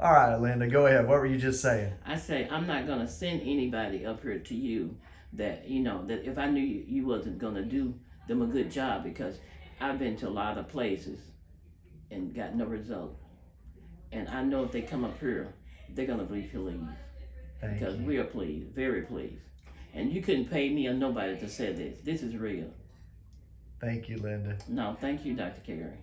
All right, Linda, go ahead. What were you just saying? I say I'm not gonna send anybody up here to you that you know that if I knew you, you wasn't gonna do them a good job because I've been to a lot of places and got no result. And I know if they come up here, they're gonna be pleased Thank because you. we are pleased, very pleased. And you couldn't pay me or nobody to say this. This is real. Thank you, Linda. No, thank you, Dr. Carey.